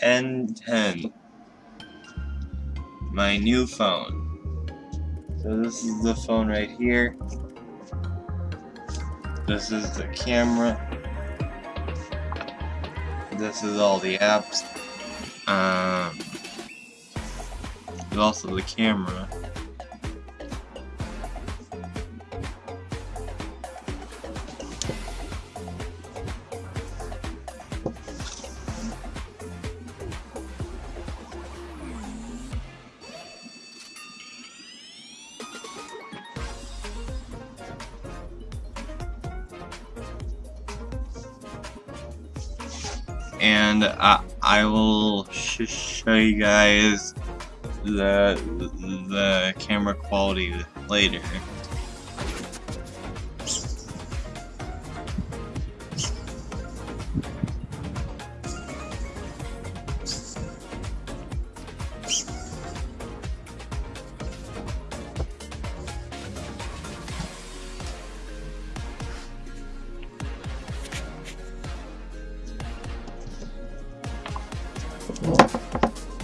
N10. My new phone. So this is the phone right here. This is the camera. This is all the apps. Um, also the camera. And I, I will sh show you guys the the camera quality later.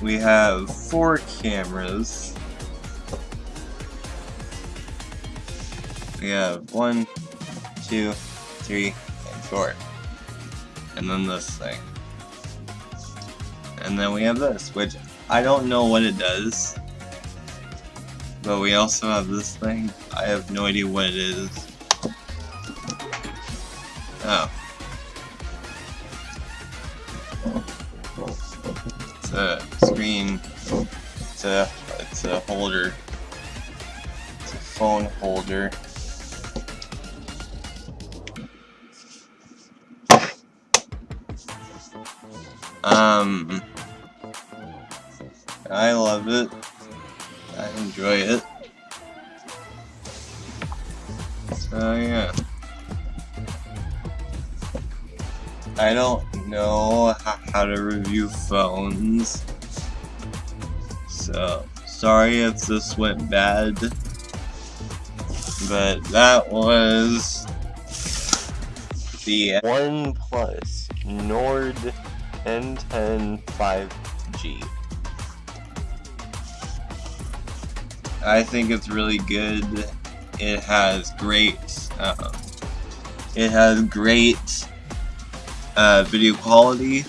We have four cameras. We have one, two, three, and four. And then this thing. And then we have this, which I don't know what it does. But we also have this thing. I have no idea what it is. Oh. It's a screen. It's a it's a holder. It's a phone holder. Um, I love it. I enjoy it. So yeah. I don't know how to review phones. So, sorry if this went bad. But that was the OnePlus Nord N10 5G. I think it's really good. It has great, uh, it has great uh, video quality.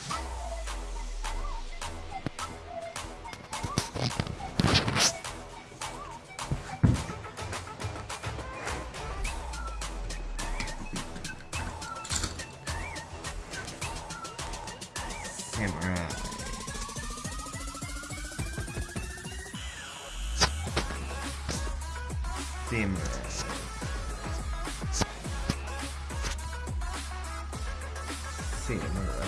Camera. Camera. Camera.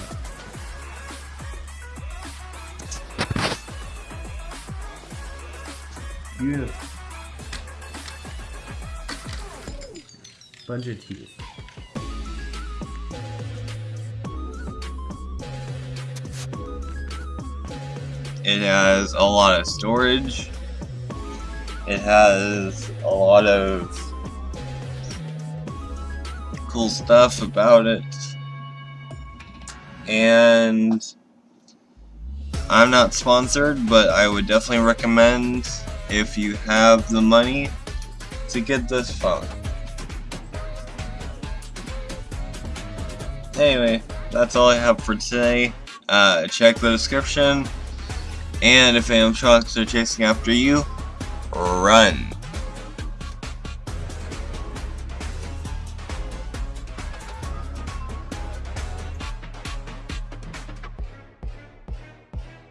Beautiful. Bunch of teeth. It has a lot of storage. It has a lot of cool stuff about it. And I'm not sponsored, but I would definitely recommend if you have the money to get this phone. Anyway, that's all I have for today. Uh, check the description. And if sharks are chasing after you, run.